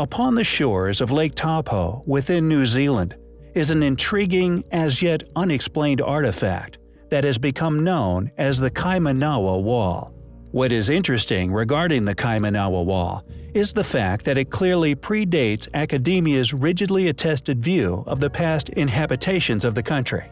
Upon the shores of Lake Taupo within New Zealand is an intriguing, as yet unexplained artifact that has become known as the Kaimanawa Wall. What is interesting regarding the Kaimanawa Wall is the fact that it clearly predates academia's rigidly attested view of the past inhabitations of the country.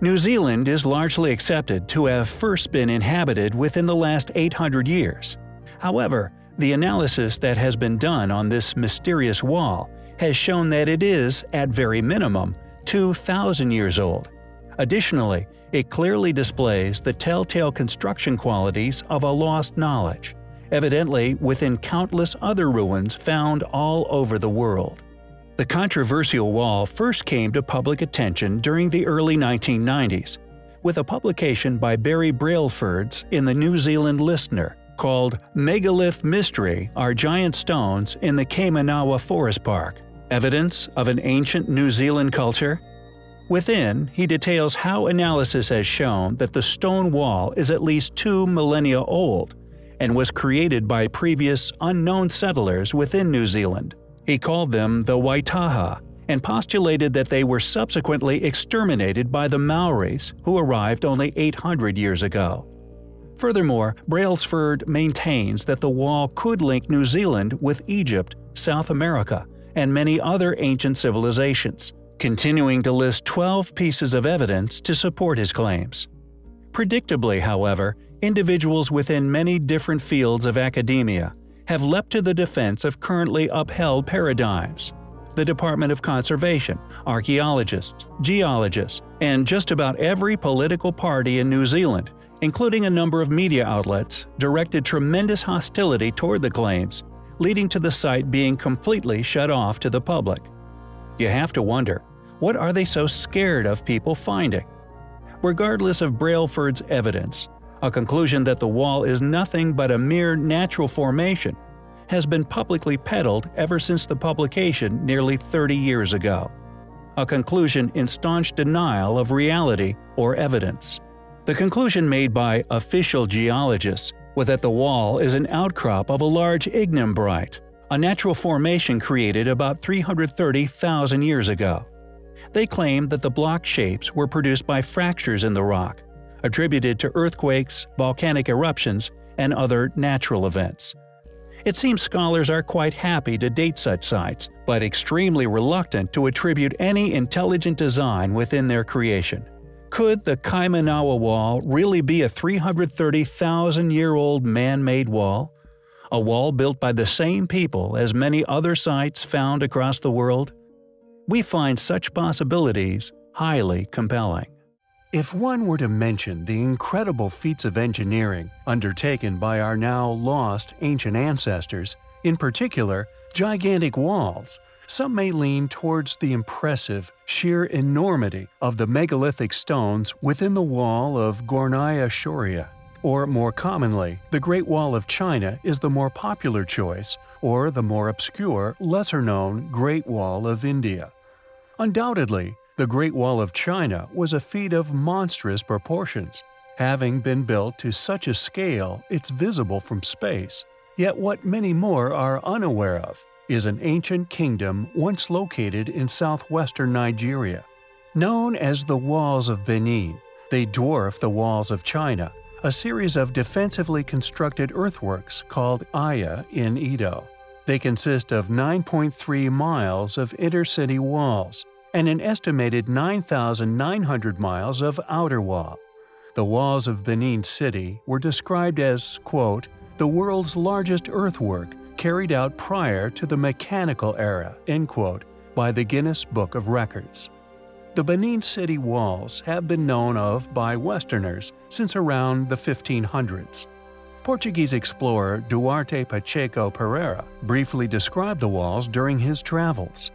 New Zealand is largely accepted to have first been inhabited within the last 800 years. However, the analysis that has been done on this mysterious wall has shown that it is, at very minimum, 2,000 years old. Additionally, it clearly displays the telltale construction qualities of a lost knowledge, evidently within countless other ruins found all over the world. The controversial wall first came to public attention during the early 1990s, with a publication by Barry Brailsford's in the New Zealand Listener called Megalith Mystery Are Giant Stones in the Kaimanawa Forest Park Evidence of an Ancient New Zealand Culture? Within, he details how analysis has shown that the stone wall is at least two millennia old and was created by previous unknown settlers within New Zealand. He called them the Waitaha and postulated that they were subsequently exterminated by the Maoris who arrived only 800 years ago. Furthermore, Brailsford maintains that the wall could link New Zealand with Egypt, South America, and many other ancient civilizations, continuing to list 12 pieces of evidence to support his claims. Predictably, however, individuals within many different fields of academia have leapt to the defense of currently upheld paradigms. The Department of Conservation, archaeologists, geologists, and just about every political party in New Zealand, including a number of media outlets, directed tremendous hostility toward the claims leading to the site being completely shut off to the public. You have to wonder, what are they so scared of people finding? Regardless of Brailsford's evidence, a conclusion that the wall is nothing but a mere natural formation has been publicly peddled ever since the publication nearly 30 years ago. A conclusion in staunch denial of reality or evidence. The conclusion made by official geologists was that the wall is an outcrop of a large ignimbrite, a natural formation created about 330,000 years ago. They claim that the block shapes were produced by fractures in the rock, attributed to earthquakes, volcanic eruptions, and other natural events. It seems scholars are quite happy to date such sites, but extremely reluctant to attribute any intelligent design within their creation. Could the Kaimanawa Wall really be a 330,000-year-old man-made wall? A wall built by the same people as many other sites found across the world? We find such possibilities highly compelling. If one were to mention the incredible feats of engineering undertaken by our now lost ancient ancestors, in particular, gigantic walls, some may lean towards the impressive, sheer enormity of the megalithic stones within the wall of Gornaya Shoria. Or more commonly, the Great Wall of China is the more popular choice, or the more obscure, lesser-known Great Wall of India. Undoubtedly, the Great Wall of China was a feat of monstrous proportions, having been built to such a scale it's visible from space. Yet what many more are unaware of is an ancient kingdom once located in southwestern Nigeria. Known as the Walls of Benin, they dwarf the Walls of China, a series of defensively constructed earthworks called Aya in Edo. They consist of 9.3 miles of intercity walls and an estimated 9,900 miles of outer wall. The walls of Benin City were described as, quote, the world's largest earthwork carried out prior to the mechanical era quote, by the Guinness Book of Records. The Benin City walls have been known of by Westerners since around the 1500s. Portuguese explorer Duarte Pacheco Pereira briefly described the walls during his travels.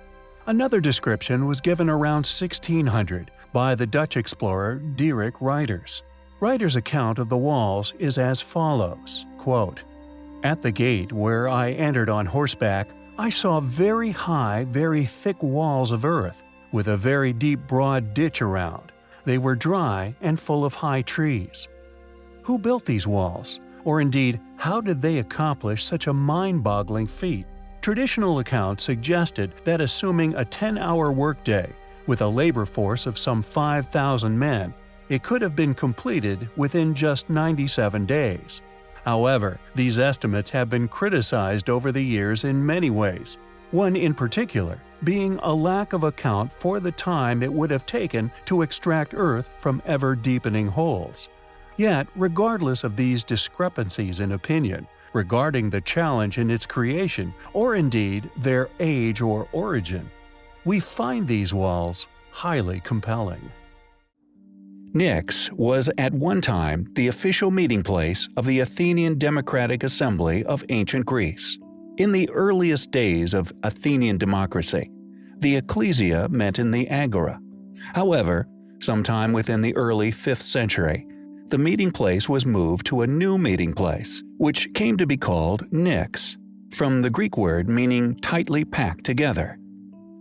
Another description was given around 1600 by the Dutch explorer Dierik Ruyters. Ruyters' account of the walls is as follows, quote, at the gate where I entered on horseback, I saw very high, very thick walls of earth, with a very deep broad ditch around. They were dry and full of high trees. Who built these walls? Or indeed, how did they accomplish such a mind-boggling feat? Traditional accounts suggested that assuming a 10-hour workday, with a labor force of some 5,000 men, it could have been completed within just 97 days. However, these estimates have been criticized over the years in many ways, one in particular being a lack of account for the time it would have taken to extract Earth from ever-deepening holes. Yet, regardless of these discrepancies in opinion, regarding the challenge in its creation, or indeed their age or origin, we find these walls highly compelling. Pnyx was at one time the official meeting place of the Athenian Democratic Assembly of ancient Greece. In the earliest days of Athenian democracy, the ecclesia met in the agora. However, sometime within the early 5th century, the meeting place was moved to a new meeting place, which came to be called Pnyx, from the Greek word meaning tightly packed together.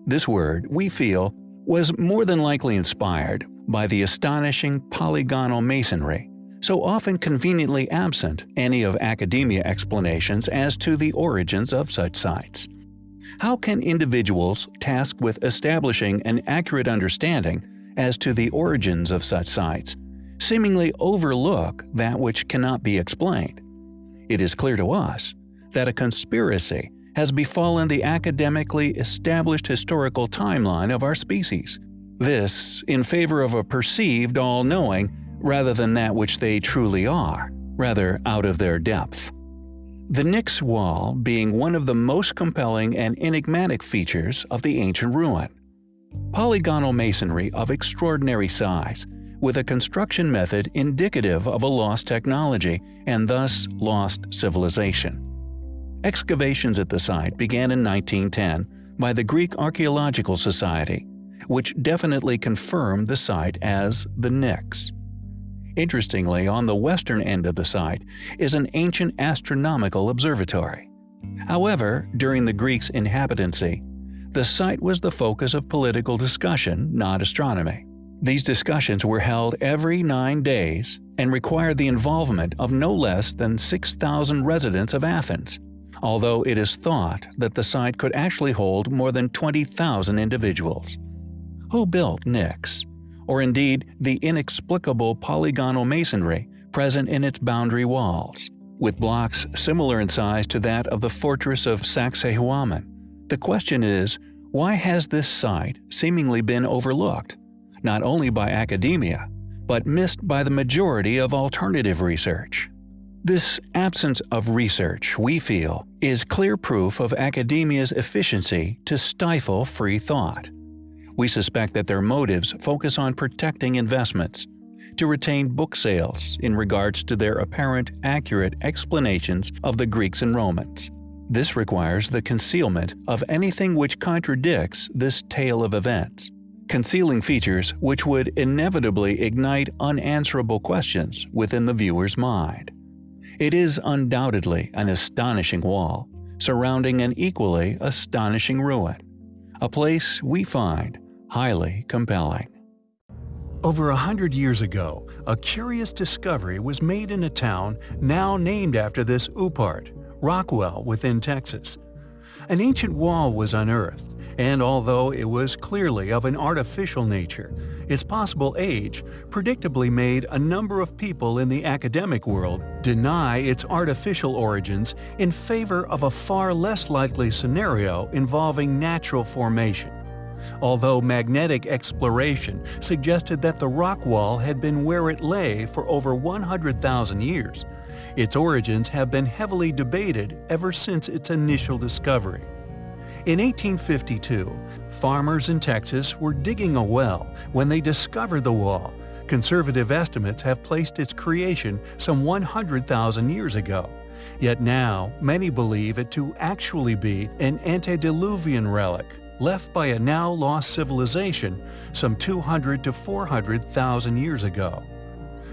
This word, we feel, was more than likely inspired by the astonishing polygonal masonry, so often conveniently absent any of academia explanations as to the origins of such sites. How can individuals tasked with establishing an accurate understanding as to the origins of such sites seemingly overlook that which cannot be explained. It is clear to us that a conspiracy has befallen the academically established historical timeline of our species. This in favor of a perceived all-knowing rather than that which they truly are, rather out of their depth. The Pnyx Wall being one of the most compelling and enigmatic features of the ancient ruin. Polygonal masonry of extraordinary size, with a construction method indicative of a lost technology and thus lost civilization. Excavations at the site began in 1910 by the Greek Archaeological Society, which definitely confirmed the site as the Pnyx. Interestingly, on the western end of the site is an ancient astronomical observatory. However, during the Greeks' inhabitancy, the site was the focus of political discussion, not astronomy. These discussions were held every nine days and required the involvement of no less than 6,000 residents of Athens, although it is thought that the site could actually hold more than 20,000 individuals. Who built Pnyx, Or indeed the inexplicable polygonal masonry present in its boundary walls, with blocks similar in size to that of the fortress of Sacsayhuaman? The question is, why has this site seemingly been overlooked? not only by academia, but missed by the majority of alternative research. This absence of research, we feel, is clear proof of academia's efficiency to stifle free thought. We suspect that their motives focus on protecting investments, to retain book sales in regards to their apparent accurate explanations of the Greeks and Romans. This requires the concealment of anything which contradicts this tale of events concealing features which would inevitably ignite unanswerable questions within the viewer's mind. It is undoubtedly an astonishing wall, surrounding an equally astonishing ruin, a place we find highly compelling. Over a hundred years ago, a curious discovery was made in a town now named after this Upart, Rockwall within Texas. An ancient wall was unearthed, and although it was clearly of an artificial nature, its possible age predictably made a number of people in the academic world deny its artificial origins in favor of a far less likely scenario involving natural formation. Although magnetic exploration suggested that the rock wall had been where it lay for over 100,000 years, its origins have been heavily debated ever since its initial discovery. In 1852, farmers in Texas were digging a well when they discovered the wall. Conservative estimates have placed its creation some 100,000 years ago. Yet now, many believe it to actually be an antediluvian relic left by a now lost civilization some 200 to 400,000 years ago.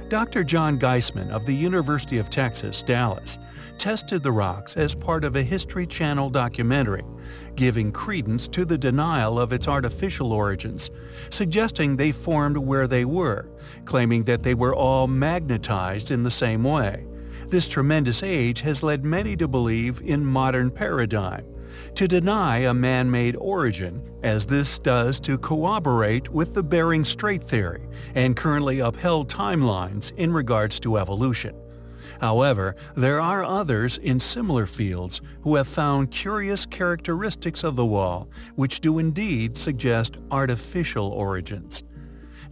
Dr. John Geissman of the University of Texas, Dallas, tested the rocks as part of a History Channel documentary giving credence to the denial of its artificial origins, suggesting they formed where they were, claiming that they were all magnetized in the same way. This tremendous age has led many to believe in modern paradigm, to deny a man-made origin, as this does to corroborate with the Bering Strait theory and currently upheld timelines in regards to evolution. However, there are others in similar fields who have found curious characteristics of the wall which do indeed suggest artificial origins.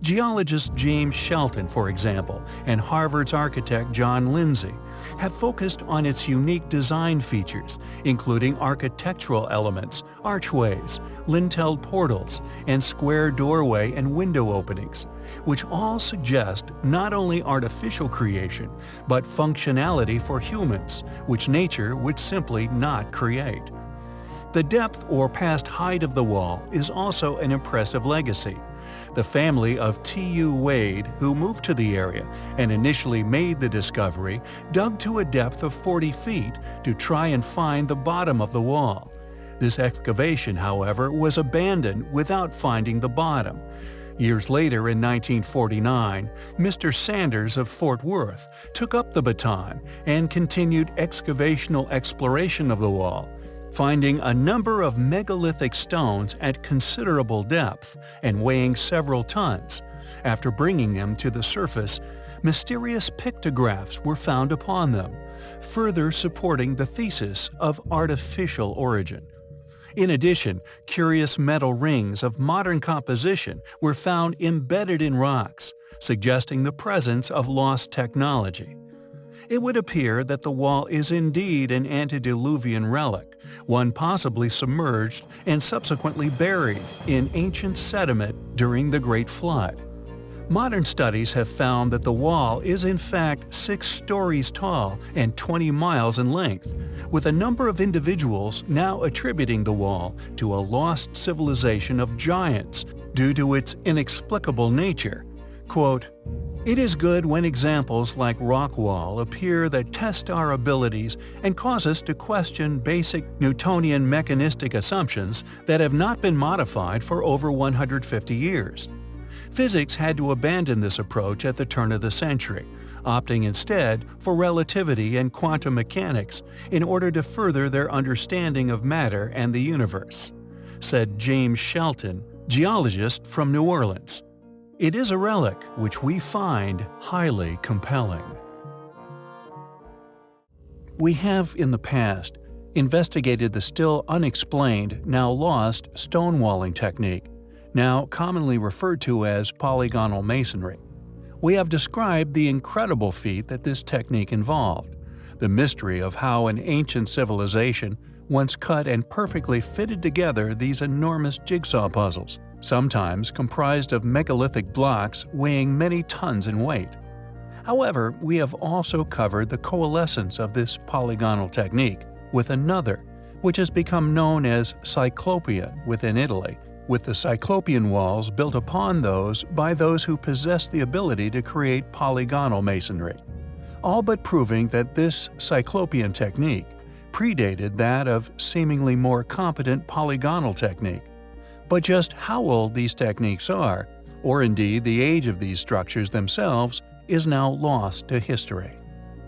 Geologist James Shelton, for example, and Harvard's architect John Lindsay have focused on its unique design features, including architectural elements, archways, lintelled portals, and square doorway and window openings, which all suggest not only artificial creation, but functionality for humans, which nature would simply not create. The depth or past height of the wall is also an impressive legacy, the family of T.U. Wade, who moved to the area and initially made the discovery, dug to a depth of 40 feet to try and find the bottom of the wall. This excavation, however, was abandoned without finding the bottom. Years later, in 1949, Mr. Sanders of Fort Worth took up the baton and continued excavational exploration of the wall finding a number of megalithic stones at considerable depth and weighing several tons. After bringing them to the surface, mysterious pictographs were found upon them, further supporting the thesis of artificial origin. In addition, curious metal rings of modern composition were found embedded in rocks, suggesting the presence of lost technology it would appear that the wall is indeed an antediluvian relic, one possibly submerged and subsequently buried in ancient sediment during the Great Flood. Modern studies have found that the wall is in fact 6 stories tall and 20 miles in length, with a number of individuals now attributing the wall to a lost civilization of giants due to its inexplicable nature. Quote, it is good when examples like Rockwall appear that test our abilities and cause us to question basic Newtonian mechanistic assumptions that have not been modified for over 150 years. Physics had to abandon this approach at the turn of the century, opting instead for relativity and quantum mechanics in order to further their understanding of matter and the universe, said James Shelton, geologist from New Orleans. It is a relic which we find highly compelling. We have in the past investigated the still unexplained, now lost, stonewalling technique, now commonly referred to as polygonal masonry. We have described the incredible feat that this technique involved, the mystery of how an ancient civilization once cut and perfectly fitted together these enormous jigsaw puzzles sometimes comprised of megalithic blocks weighing many tons in weight. However, we have also covered the coalescence of this polygonal technique with another, which has become known as Cyclopean within Italy, with the Cyclopean walls built upon those by those who possess the ability to create polygonal masonry, all but proving that this Cyclopean technique predated that of seemingly more competent polygonal technique. But just how old these techniques are, or indeed the age of these structures themselves, is now lost to history.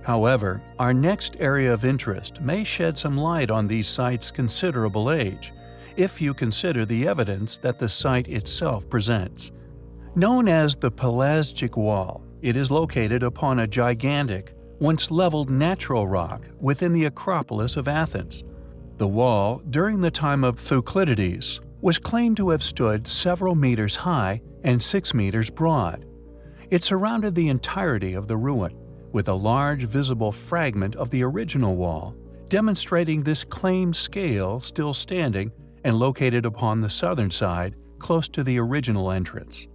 However, our next area of interest may shed some light on these sites' considerable age, if you consider the evidence that the site itself presents. Known as the Pelasgic Wall, it is located upon a gigantic, once leveled natural rock within the Acropolis of Athens. The wall, during the time of Thucydides, was claimed to have stood several meters high and 6 meters broad. It surrounded the entirety of the ruin, with a large visible fragment of the original wall, demonstrating this claimed scale still standing and located upon the southern side close to the original entrance.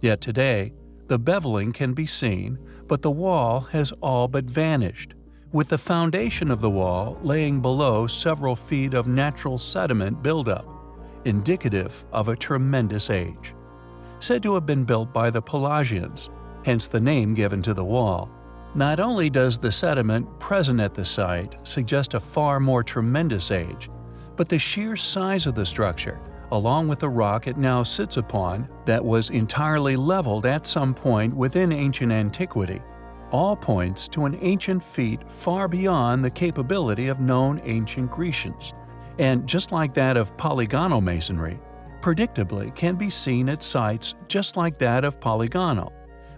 Yet today, the beveling can be seen, but the wall has all but vanished, with the foundation of the wall laying below several feet of natural sediment buildup indicative of a tremendous age. Said to have been built by the Pelasgians, hence the name given to the wall. Not only does the sediment present at the site suggest a far more tremendous age, but the sheer size of the structure, along with the rock it now sits upon that was entirely leveled at some point within ancient antiquity, all points to an ancient feat far beyond the capability of known ancient Grecians and just like that of polygonal masonry, predictably can be seen at sites just like that of polygonal,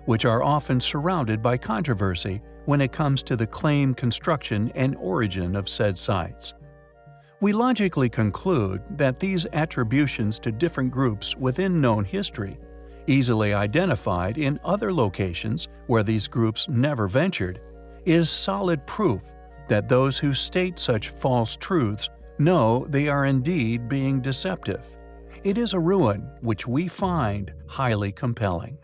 which are often surrounded by controversy when it comes to the claim construction and origin of said sites. We logically conclude that these attributions to different groups within known history, easily identified in other locations where these groups never ventured, is solid proof that those who state such false truths know they are indeed being deceptive. It is a ruin which we find highly compelling.